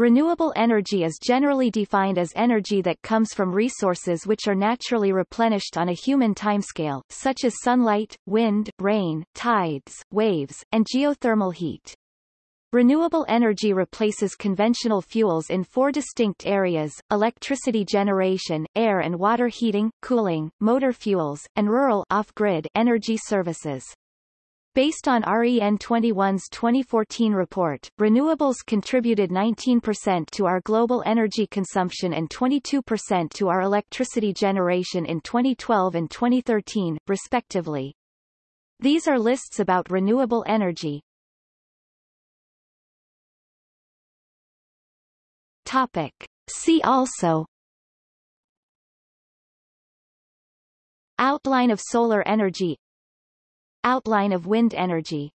Renewable energy is generally defined as energy that comes from resources which are naturally replenished on a human timescale, such as sunlight, wind, rain, tides, waves, and geothermal heat. Renewable energy replaces conventional fuels in four distinct areas, electricity generation, air and water heating, cooling, motor fuels, and rural off-grid energy services. Based on REN21's 2014 report, renewables contributed 19% to our global energy consumption and 22% to our electricity generation in 2012 and 2013, respectively. These are lists about renewable energy. Topic. See also Outline of solar energy Outline of wind energy